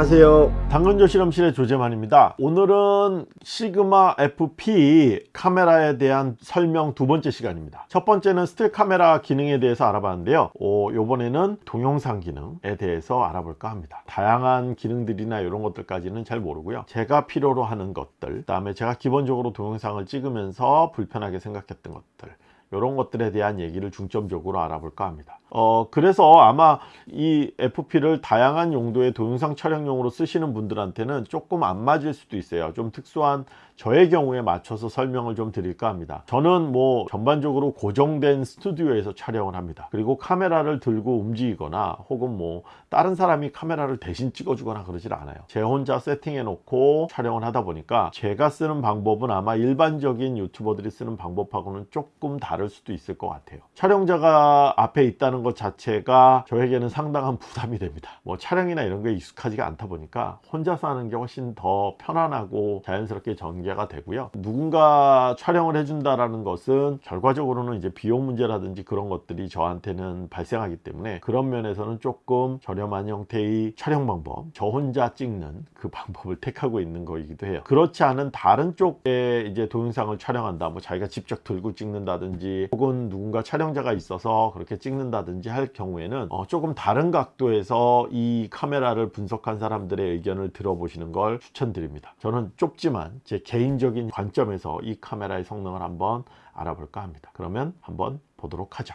안녕하세요. 당근조 실험실의 조재만입니다. 오늘은 시그마 FP 카메라에 대한 설명 두 번째 시간입니다. 첫 번째는 스틸 카메라 기능에 대해서 알아봤는데요. 오, 요번에는 동영상 기능에 대해서 알아볼까 합니다. 다양한 기능들이나 이런 것들까지는 잘 모르고요. 제가 필요로 하는 것들 그 다음에 제가 기본적으로 동영상을 찍으면서 불편하게 생각했던 것들 이런 것들에 대한 얘기를 중점적으로 알아볼까 합니다. 어 그래서 아마 이 FP를 다양한 용도의 동영상 촬영용으로 쓰시는 분들한테는 조금 안 맞을 수도 있어요. 좀 특수한 저의 경우에 맞춰서 설명을 좀 드릴까 합니다. 저는 뭐 전반적으로 고정된 스튜디오에서 촬영을 합니다. 그리고 카메라를 들고 움직이거나 혹은 뭐 다른 사람이 카메라를 대신 찍어주거나 그러질 않아요. 제 혼자 세팅해 놓고 촬영을 하다 보니까 제가 쓰는 방법은 아마 일반적인 유튜버들이 쓰는 방법하고는 조금 다를 수도 있을 것 같아요. 촬영자가 앞에 있다는 것 자체가 저에게는 상당한 부담이 됩니다. 뭐 촬영이나 이런 게 익숙하지가 않다 보니까 혼자서 하는 게 훨씬 더 편안하고 자연스럽게 전개 전개가 되고요. 누군가 촬영을 해준다라는 것은 결과적으로는 이제 비용 문제라든지 그런 것들이 저한테는 발생하기 때문에 그런 면에서는 조금 저렴한 형태의 촬영 방법 저 혼자 찍는 그 방법을 택하고 있는 거이기도 해요. 그렇지 않은 다른 쪽에 이제 동영상을 촬영한다 뭐 자기가 직접 들고 찍는다든지 혹은 누군가 촬영자가 있어서 그렇게 찍는다든지 할 경우에는 어 조금 다른 각도에서 이 카메라를 분석한 사람들의 의견을 들어보시는 걸 추천드립니다. 저는 좁지만 제 개인 개인적인 관점에서 이 카메라의 성능을 한번 알아볼까 합니다. 그러면 한번 보도록 하죠.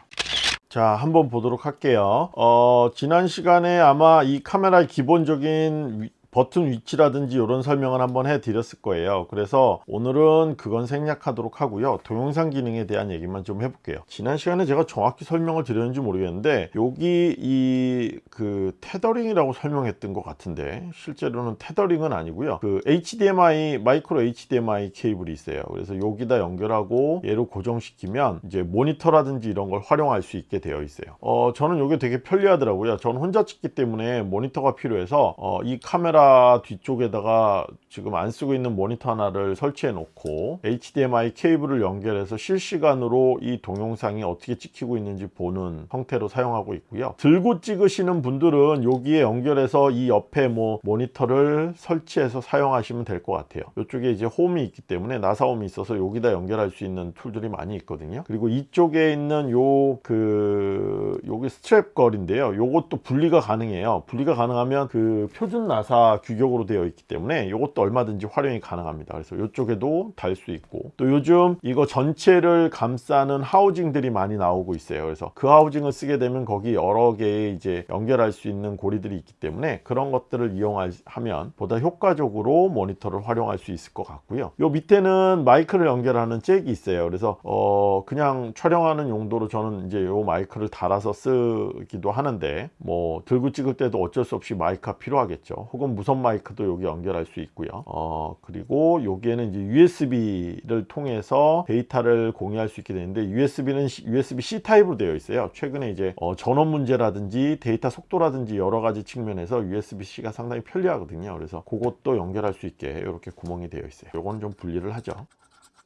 자 한번 보도록 할게요. 어, 지난 시간에 아마 이 카메라의 기본적인 버튼 위치라든지 이런 설명을 한번 해 드렸을 거예요. 그래서 오늘은 그건 생략하도록 하고요. 동영상 기능에 대한 얘기만 좀 해볼게요. 지난 시간에 제가 정확히 설명을 드렸는지 모르겠는데 여기 이 그 테더링이라고 설명했던 것 같은데 실제로는 테더링은 아니고요. 그 HDMI 마이크로 HDMI 케이블이 있어요. 그래서 여기다 연결하고 얘로 고정시키면 이제 모니터라든지 이런 걸 활용할 수 있게 되어 있어요. 어 저는 이게 되게 편리하더라고요. 저는 혼자 찍기 때문에 모니터가 필요해서 어, 이 카메라 뒤쪽에다가 지금 안 쓰고 있는 모니터 하나를 설치해 놓고 HDMI 케이블을 연결해서 실시간으로 이 동영상이 어떻게 찍히고 있는지 보는 형태로 사용하고 있고요. 들고 찍으시는 분들은 여기에 연결해서 이 옆에 뭐 모니터를 설치해서 사용하시면 될 것 같아요. 이쪽에 이제 홈이 있기 때문에 나사홈이 있어서 여기다 연결할 수 있는 툴들이 많이 있거든요. 그리고 이쪽에 있는 요 그 여기 스트랩 걸이인데요. 요것도 분리가 가능해요. 분리가 가능하면 그 표준 나사 규격으로 되어 있기 때문에 이것도 얼마든지 활용이 가능합니다. 그래서 이쪽에도 달 수 있고 또 요즘 이거 전체를 감싸는 하우징들이 많이 나오고 있어요. 그래서 그 하우징을 쓰게 되면 거기 여러 개의 이제 연결할 수 있는 고리들이 있기 때문에 그런 것들을 이용하면 보다 효과적으로 모니터를 활용할 수 있을 것 같고요. 요 밑에는 마이크를 연결하는 잭이 있어요. 그래서 어 그냥 촬영하는 용도로 저는 이제 요 마이크를 달아서 쓰기도 하는데 뭐 들고 찍을 때도 어쩔 수 없이 마이크가 필요하겠죠. 혹은 무선 마이크도 여기 연결할 수 있고요. 어 그리고 여기에는 이제 USB를 통해서 데이터를 공유할 수 있게 되는데 USB는 USB-C 타입으로 되어 있어요. 최근에 이제 어, 전원 문제라든지 데이터 속도라든지 여러 가지 측면에서 USB-C가 상당히 편리하거든요. 그래서 그것도 연결할 수 있게 이렇게 구멍이 되어 있어요. 요건 좀 분리를 하죠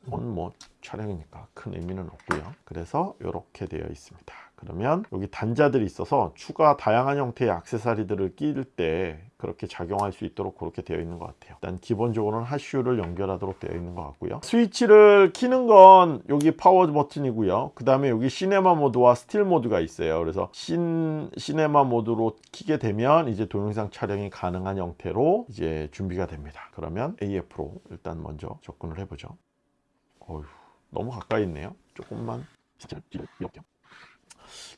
이건 뭐 촬영이니까 큰 의미는 없고요. 그래서 이렇게 되어 있습니다. 그러면 여기 단자들이 있어서 추가 다양한 형태의 악세사리들을 끼울 때 그렇게 작용할 수 있도록 그렇게 되어 있는 것 같아요. 일단 기본적으로는 hot shoe를 연결하도록 되어 있는 것 같고요. 스위치를 키는 건 여기 파워 버튼이고요. 그 다음에 여기 시네마 모드와 스틸 모드가 있어요. 그래서 신 시네마 모드로 키게 되면 이제 동영상 촬영이 가능한 형태로 이제 준비가 됩니다. 그러면 AF로 일단 먼저 접근을 해보죠 어휴 너무 가까이 있네요. 조금만. 이렇게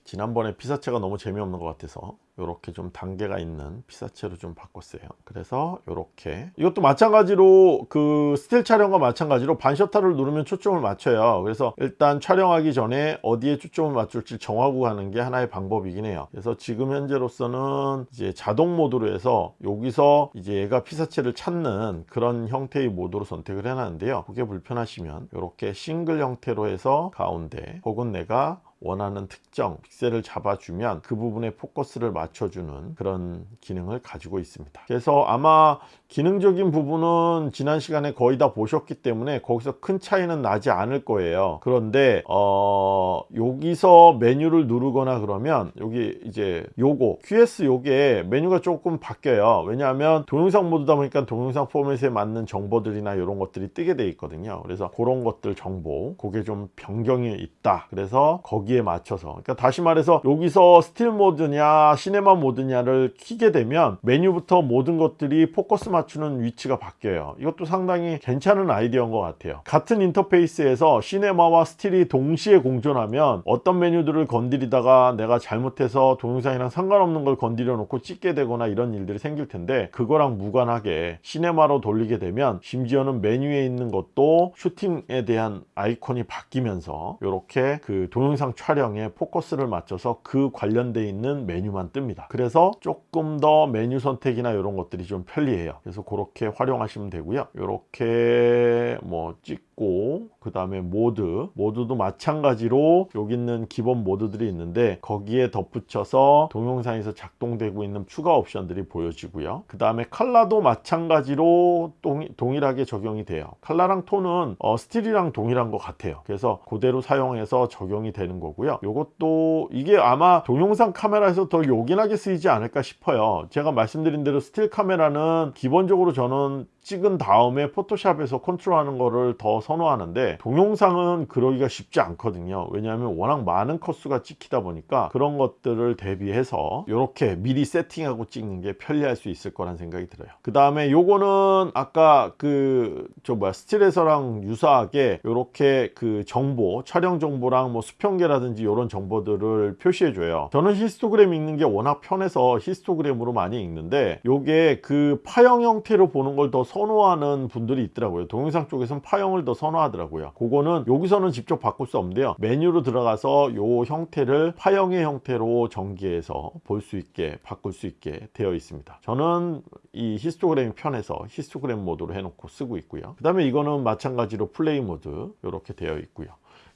지난번에 피사체가 너무 재미없는 것 같아서 이렇게 좀 단계가 있는 피사체로 좀 바꿨어요. 그래서 이렇게. 이것도 마찬가지로 그 스틸 촬영과 마찬가지로 반셔터를 누르면 초점을 맞춰요. 그래서 일단 촬영하기 전에 어디에 초점을 맞출지 정하고 가는 게 하나의 방법이긴 해요. 그래서 지금 현재로서는 이제 자동 모드로 해서 여기서 이제 얘가 피사체를 찾는 그런 형태의 모드로 선택을 해놨는데요. 그게 불편하시면 이렇게 싱글 형태로 해서 가운데 혹은 내가 원하는 특정 픽셀을 잡아주면 그 부분에 포커스를 맞춰주는 그런 기능을 가지고 있습니다. 그래서 아마 기능적인 부분은 지난 시간에 거의 다 보셨기 때문에 거기서 큰 차이는 나지 않을 거예요. 그런데 어 여기서 메뉴를 누르거나 그러면 여기 이제 요거 QS 요게 메뉴가 조금 바뀌어요. 왜냐하면 동영상 모드다 보니까 동영상 포맷에 맞는 정보들이나 이런 것들이 뜨게 돼 있거든요. 그래서 그런 것들 정보 그게 좀 변경이 있다. 그래서 거기 에 맞춰서. 그러니까 다시 말해서 여기서 스틸 모드냐 시네마 모드냐를 키게 되면 메뉴부터 모든 것들이 포커스 맞추는 위치가 바뀌어요. 이것도 상당히 괜찮은 아이디어인 것 같아요. 같은 인터페이스에서 시네마와 스틸이 동시에 공존하면 어떤 메뉴들을 건드리다가 내가 잘못해서 동영상이랑 상관없는 걸 건드려 놓고 찍게 되거나 이런 일들이 생길 텐데 그거랑 무관하게 시네마로 돌리게 되면 심지어는 메뉴에 있는 것도 슈팅에 대한 아이콘이 바뀌면서 이렇게 그 동영상 촬영에 포커스를 맞춰서 그 관련돼 있는 메뉴만 뜹니다. 그래서 조금 더 메뉴 선택이나 이런 것들이 좀 편리해요. 그래서 그렇게 활용하시면 되고요. 이렇게 뭐 찍 고 그 다음에 모드. 모드도 마찬가지로 여기 있는 기본 모드들이 있는데 거기에 덧붙여서 동영상에서 작동되고 있는 추가 옵션들이 보여지고요. 그 다음에 컬러도 마찬가지로 동, 동일 하게 적용이 돼요. 컬러랑 톤은 어, 스틸이랑 동일한 것 같아요. 그래서 그대로 사용해서 적용이 되는 거고요. 이것도 이게 아마 동영상 카메라에서 더 요긴하게 쓰이지 않을까 싶어요. 제가 말씀드린 대로 스틸 카메라는 기본적으로 저는 찍은 다음에 포토샵에서 컨트롤하는 거를 더 선호하는데 동영상은 그러기가 쉽지 않거든요. 왜냐하면 워낙 많은 컷수가 찍히다 보니까 그런 것들을 대비해서 이렇게 미리 세팅하고 찍는 게 편리할 수 있을 거란 생각이 들어요. 그 다음에 요거는 아까 그 저 뭐야 스틸에서랑 유사하게 이렇게 그 정보 촬영 정보랑 뭐 수평계라든지 이런 정보들을 표시해 줘요. 저는 히스토그램 읽는 게 워낙 편해서 히스토그램으로 많이 읽는데 요게 그 파형 형태로 보는 걸 더 선호하는 분들이 있더라고요. 동영상 쪽에서는 파형을 더 선호하더라고요. 그거는 여기서는 직접 바꿀 수 없는데요. 메뉴로 들어가서 요 형태를 파형의 형태로 전개해서 볼 수 있게 바꿀 수 있게 되어 있습니다. 저는 이 히스토그램이 편해서 히스토그램 모드로 해놓고 쓰고 있고요. 그 다음에 이거는 마찬가지로 플레이 모드 이렇게 되어 있고요.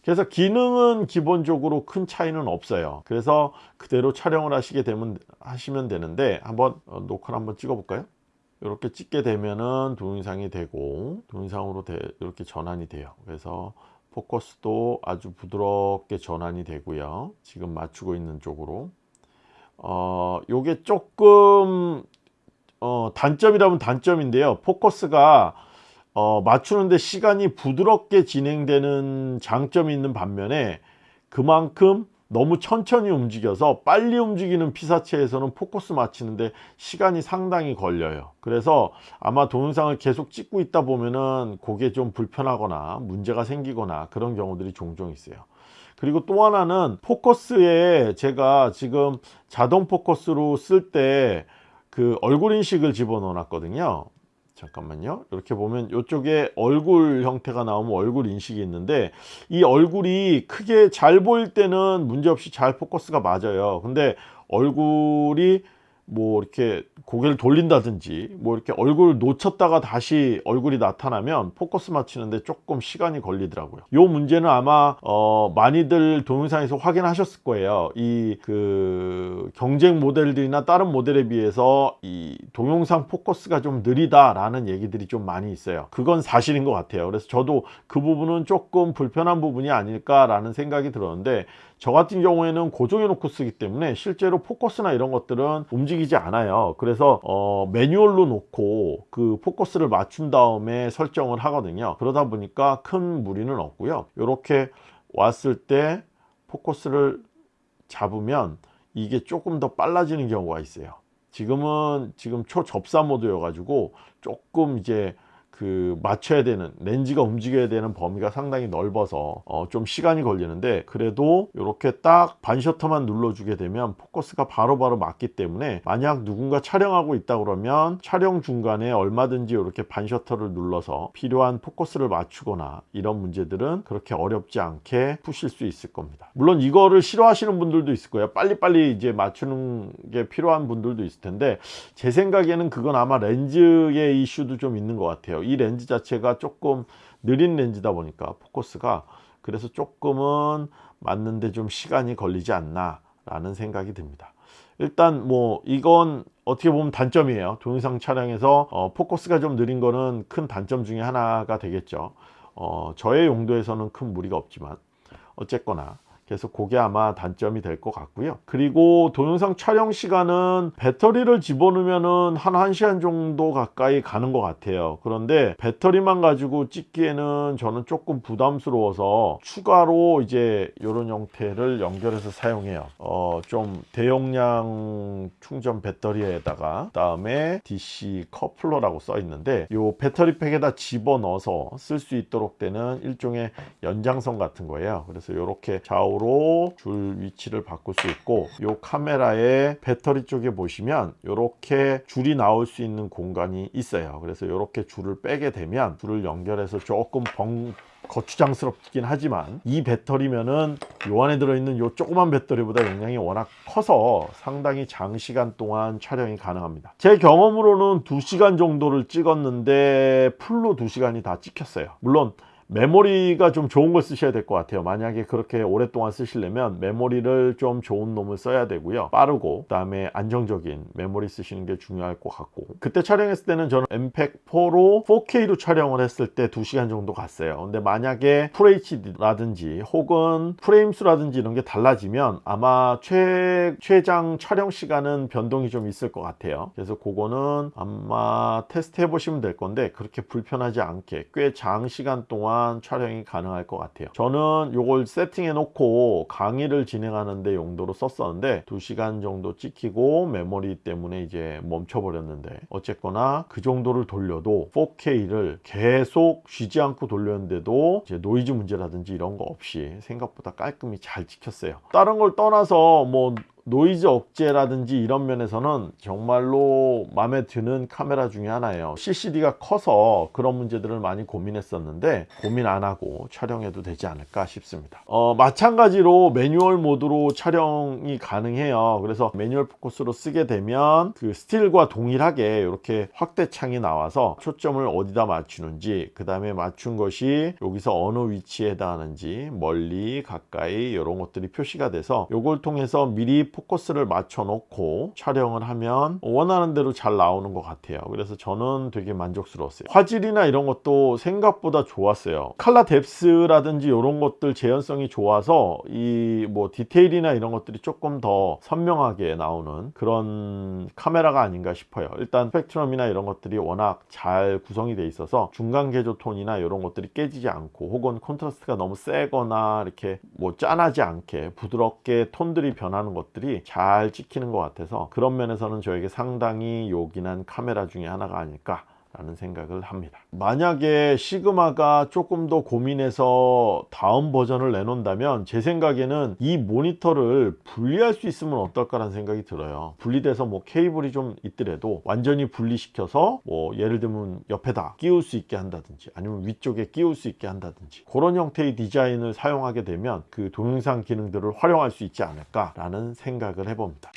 그래서 기능은 기본적으로 큰 차이는 없어요. 그래서 그대로 촬영을 하시게 되면 하시면 되는데 한번 어, 녹화를 한번 찍어 볼까요 이렇게 찍게 되면은 동영상이 되고 동영상으로 되, 이렇게 전환이 돼요. 그래서 포커스도 아주 부드럽게 전환이 되고요. 지금 맞추고 있는 쪽으로. 어 요게 조금 어 단점이라면 단점인데요. 포커스가 어 맞추는데 시간이 부드럽게 진행되는 장점이 있는 반면에 그만큼 너무 천천히 움직여서 빨리 움직이는 피사체에서는 포커스 맞추는데 시간이 상당히 걸려요. 그래서 아마 동영상을 계속 찍고 있다 보면은 그게 좀 불편하거나 문제가 생기거나 그런 경우들이 종종 있어요. 그리고 또 하나는 포커스에 제가 지금 자동 포커스로 쓸 때 그 얼굴 인식을 집어넣어 놨거든요 잠깐만요. 이렇게 보면 이쪽에 얼굴 형태가 나오면 얼굴 인식이 있는데 이 얼굴이 크게 잘 보일 때는 문제없이 잘 포커스가 맞아요. 근데 얼굴이 뭐 이렇게 고개를 돌린다든지 뭐 이렇게 얼굴을 놓쳤다가 다시 얼굴이 나타나면 포커스 맞추는데 조금 시간이 걸리더라고요. 요 문제는 아마 어 많이들 동영상에서 확인하셨을 거예요. 이 그 경쟁 모델들이나 다른 모델에 비해서 이 동영상 포커스가 좀 느리다 라는 얘기들이 좀 많이 있어요. 그건 사실인 것 같아요. 그래서 저도 그 부분은 조금 불편한 부분이 아닐까 라는 생각이 들었는데 저 같은 경우에는 고정해 놓고 쓰기 때문에 실제로 포커스나 이런 것들은 움직이지 않아요. 그래서 어, 매뉴얼로 놓고 그 포커스를 맞춘 다음에 설정을 하거든요. 그러다 보니까 큰 무리는 없고요. 이렇게 왔을 때 포커스를 잡으면 이게 조금 더 빨라지는 경우가 있어요. 지금은 지금 초접사 모드여 가지고 조금 이제 그 맞춰야 되는 렌즈가 움직여야 되는 범위가 상당히 넓어서 어, 좀 시간이 걸리는데 그래도 이렇게 딱 반셔터만 눌러주게 되면 포커스가 바로바로 바로 맞기 때문에 만약 누군가 촬영하고 있다 그러면 촬영 중간에 얼마든지 이렇게 반셔터를 눌러서 필요한 포커스를 맞추거나 이런 문제들은 그렇게 어렵지 않게 푸실 수 있을 겁니다. 물론 이거를 싫어하시는 분들도 있을 거예요. 빨리빨리 이제 맞추는 게 필요한 분들도 있을 텐데 제 생각에는 그건 아마 렌즈의 이슈도 좀 있는 것 같아요 이 렌즈 자체가 조금 느린 렌즈다 보니까 포커스가 그래서 조금은 맞는데 좀 시간이 걸리지 않나 라는 생각이 듭니다. 일단 뭐 이건 어떻게 보면 단점이에요. 동영상 촬영에서 어, 포커스가 좀 느린 거는 큰 단점 중에 하나가 되겠죠. 어, 저의 용도에서는 큰 무리가 없지만 어쨌거나 그래서 그게 아마 단점이 될 것 같고요. 그리고 동영상 촬영 시간은 배터리를 집어넣으면 한 1시간 정도 가까이 가는 것 같아요. 그런데 배터리만 가지고 찍기에는 저는 조금 부담스러워서 추가로 이제 이런 형태를 연결해서 사용해요. 어, 좀 대용량 충전 배터리에다가 그다음에 DC 커플러라고 써 있는데 이 배터리 팩에다 집어넣어서 쓸 수 있도록 되는 일종의 연장선 같은 거예요. 그래서 이렇게 좌우 좌우로 줄 위치를 바꿀 수 있고 이 카메라의 배터리 쪽에 보시면 이렇게 줄이 나올 수 있는 공간이 있어요. 그래서 이렇게 줄을 빼게 되면 줄을 연결해서 조금 벙 거추장스럽긴 하지만 이 배터리면은 요 안에 들어있는 요 조그만 배터리보다 용량이 워낙 커서 상당히 장시간 동안 촬영이 가능합니다. 제 경험으로는 2시간 정도를 찍었는데 풀로 2시간이 다 찍혔어요. 물론 메모리가 좀 좋은 걸 쓰셔야 될 것 같아요. 만약에 그렇게 오랫동안 쓰시려면 메모리를 좀 좋은 놈을 써야 되고요. 빠르고 그 다음에 안정적인 메모리 쓰시는 게 중요할 것 같고. 그때 촬영했을 때는 저는 MPEG4로 4K로 촬영을 했을 때 2시간 정도 갔어요. 근데 만약에 FHD라든지 혹은 프레임 수라든지 이런 게 달라지면 아마 최, 최장 촬영 시간은 변동이 좀 있을 것 같아요. 그래서 그거는 아마 테스트 해 보시면 될 건데 그렇게 불편하지 않게 꽤 장시간 동안 동안 촬영이 가능할 것 같아요. 저는 이걸 세팅해 놓고 강의를 진행하는데 용도로 썼었는데 2시간 정도 찍히고 메모리 때문에 이제 멈춰 버렸는데 어쨌거나 그 정도를 돌려도 4K를 계속 쉬지 않고 돌렸는데도 이제 노이즈 문제라든지 이런 거 없이 생각보다 깔끔히 잘 찍혔어요. 다른 걸 떠나서 뭐 노이즈 억제라든지 이런 면에서는 정말로 마음에 드는 카메라 중에 하나예요. CCD가 커서 그런 문제들을 많이 고민했었는데 고민 안 하고 촬영해도 되지 않을까 싶습니다. 어, 마찬가지로 매뉴얼 모드로 촬영이 가능해요. 그래서 매뉴얼 포커스로 쓰게 되면 그 스틸과 동일하게 이렇게 확대 창이 나와서 초점을 어디다 맞추는지 그 다음에 맞춘 것이 여기서 어느 위치에 해당하는지 멀리 가까이 이런 것들이 표시가 돼서 이걸 통해서 미리 포커스를 맞춰 놓고 촬영을 하면 원하는 대로 잘 나오는 것 같아요. 그래서 저는 되게 만족스러웠어요. 화질이나 이런 것도 생각보다 좋았어요. 칼라 뎁스라든지 이런 것들 재현성이 좋아서 이 뭐 디테일이나 이런 것들이 조금 더 선명하게 나오는 그런 카메라가 아닌가 싶어요. 일단 스펙트럼이나 이런 것들이 워낙 잘 구성이 돼 있어서 중간 계조 톤이나 이런 것들이 깨지지 않고 혹은 콘트라스트가 너무 세거나 이렇게 뭐 쨍하지 않게 부드럽게 톤들이 변하는 것들이 모습이 잘 찍히는 것 같아서 그런 면에서는 저에게 상당히 요긴한 카메라 중에 하나가 아닐까 라는 생각을 합니다. 만약에 시그마가 조금 더 고민해서 다음 버전을 내놓는다면 제 생각에는 이 모니터를 분리할 수 있으면 어떨까라는 생각이 들어요. 분리돼서 뭐 케이블이 좀 있더라도 완전히 분리시켜서 뭐 예를 들면 옆에다 끼울 수 있게 한다든지 아니면 위쪽에 끼울 수 있게 한다든지 그런 형태의 디자인을 사용하게 되면 그 동영상 기능들을 활용할 수 있지 않을까 라는 생각을 해봅니다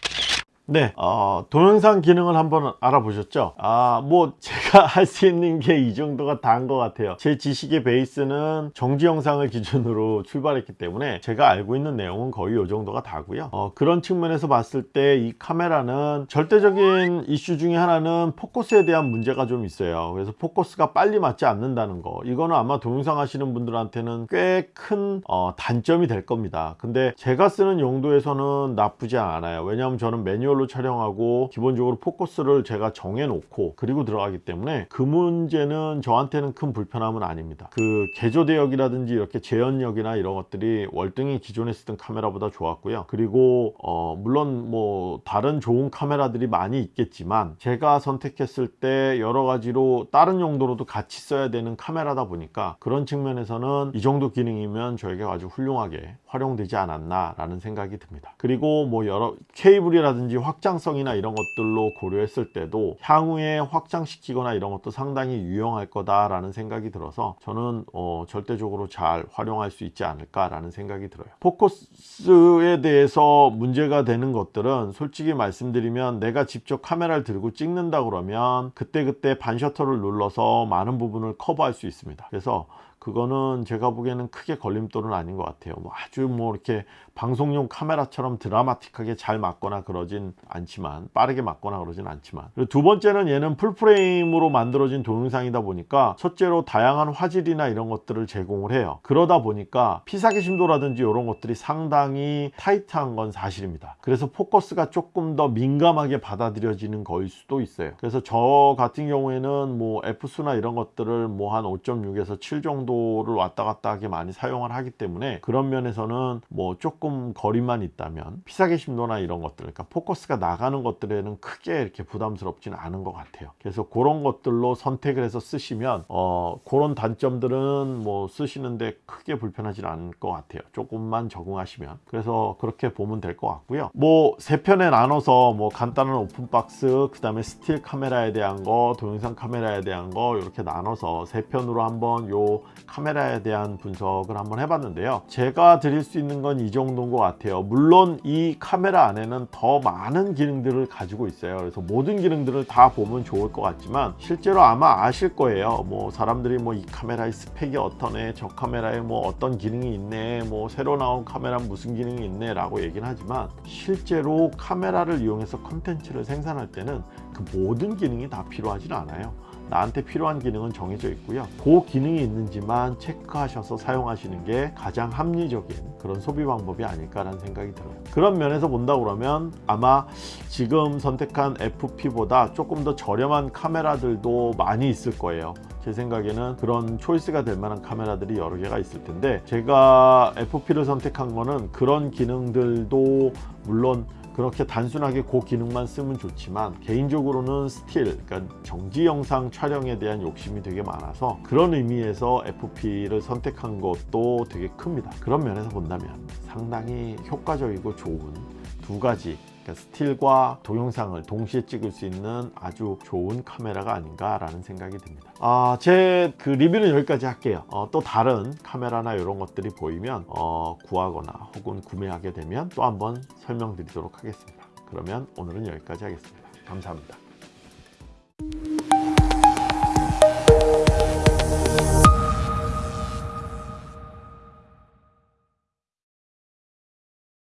네, 어, 동영상 기능을 한번 알아보셨죠? 아, 뭐 제가 할 수 있는 게 이 정도가 다인 것 같아요. 제 지식의 베이스는 정지 영상을 기준으로 출발했기 때문에 제가 알고 있는 내용은 거의 이 정도가 다고요. 어, 그런 측면에서 봤을 때 이 카메라는 절대적인 이슈 중에 하나는 포커스에 대한 문제가 좀 있어요. 그래서 포커스가 빨리 맞지 않는다는 거. 이거는 아마 동영상 하시는 분들한테는 꽤큰 어, 단점이 될 겁니다. 근데 제가 쓰는 용도에서는 나쁘지 않아요. 왜냐하면 저는 매뉴얼 걸로 촬영하고 기본적으로 포커스를 제가 정해 놓고 그리고 들어가기 때문에 그 문제는 저한테는 큰 불편함은 아닙니다. 그 개조 대역이라든지 이렇게 재현력이나 이런 것들이 월등히 기존에 쓰던 카메라보다 좋았고요. 그리고 어 물론 뭐 다른 좋은 카메라들이 많이 있겠지만 제가 선택했을 때 여러 가지로 다른 용도로도 같이 써야 되는 카메라다 보니까 그런 측면에서는 이 정도 기능이면 저에게 아주 훌륭하게 활용되지 않았나 라는 생각이 듭니다 그리고 뭐 여러 케이블이라든지 확장성이나 이런 것들로 고려했을 때도 향후에 확장시키거나 이런 것도 상당히 유용할 거다라는 생각이 들어서 저는 어, 절대적으로 잘 활용할 수 있지 않을까라는 생각이 들어요. 포커스에 대해서 문제가 되는 것들은 솔직히 말씀드리면 내가 직접 카메라를 들고 찍는다 그러면 그때그때 반셔터를 눌러서 많은 부분을 커버할 수 있습니다. 그래서 그거는 제가 보기에는 크게 걸림돌은 아닌 것 같아요. 뭐 아주 뭐 이렇게 방송용 카메라처럼 드라마틱하게 잘 맞거나 그러진 않지만 빠르게 맞거나 그러진 않지만 두 번째는 얘는 풀프레임으로 만들어진 동영상이다 보니까 첫째로 다양한 화질이나 이런 것들을 제공을 해요. 그러다 보니까 피사계 심도라든지 이런 것들이 상당히 타이트한 건 사실입니다. 그래서 포커스가 조금 더 민감하게 받아들여지는 거일 수도 있어요. 그래서 저 같은 경우에는 뭐 F수나 이런 것들을 뭐 한 5.6에서 7 정도를 왔다 갔다 하게 많이 사용을 하기 때문에 그런 면에서는 뭐 조금 거리만 있다면 피사계 심도나 이런 것들 그러니까 포커스가 나가는 것들에는 크게 이렇게 부담스럽지는 않은 것 같아요. 그래서 그런 것들로 선택을 해서 쓰시면 어 그런 단점들은 뭐 쓰시는데 크게 불편하지는 않을 것 같아요. 조금만 적응하시면 그래서 그렇게 보면 될 것 같고요. 뭐 세 편에 나눠서 뭐 간단한 open box 그 다음에 스틸 카메라에 대한 거 동영상 카메라에 대한 거 이렇게 나눠서 세 편으로 한번 요 카메라에 대한 분석을 한번 해봤는데요. 제가 드릴 수 있는 건 이 정도 인 것 같아요. 물론 이 카메라 안에는 더 많은 기능들을 가지고 있어요. 그래서 모든 기능들을 다 보면 좋을 것 같지만 실제로 아마 아실 거예요. 뭐 사람들이 뭐 이 카메라의 스펙이 어떠네, 저 카메라에 뭐 어떤 기능이 있네, 뭐 새로 나온 카메라 무슨 기능이 있네 라고 얘기는 하지만 실제로 카메라를 이용해서 컨텐츠를 생산할 때는 그 모든 기능이 다 필요하진 않아요. 나한테 필요한 기능은 정해져 있고요. 그 기능이 있는지만 체크하셔서 사용하시는 게 가장 합리적인 그런 소비 방법이 아닐까라는 생각이 들어요. 그런 면에서 본다 그러면 아마 지금 선택한 FP보다 조금 더 저렴한 카메라들도 많이 있을 거예요. 제 생각에는 그런 choice가 될 만한 카메라들이 여러 개가 있을 텐데 제가 FP를 선택한 거는 그런 기능들도 물론 그렇게 단순하게 그 기능만 쓰면 좋지만 개인적으로는 스틸 그러니까 정지 영상 촬영에 대한 욕심이 되게 많아서 그런 의미에서 FP를 선택한 것도 되게 큽니다. 그런 면에서 본다면 상당히 효과적이고 좋은 두 가지 스틸과 동영상을 동시에 찍을 수 있는 아주 좋은 카메라가 아닌가 라는 생각이 듭니다. 아, 제 그 리뷰는 여기까지 할게요. 어, 또 다른 카메라나 이런 것들이 보이면 어, 구하거나 혹은 구매하게 되면 또 한번 설명드리도록 하겠습니다. 그러면 오늘은 여기까지 하겠습니다. 감사합니다.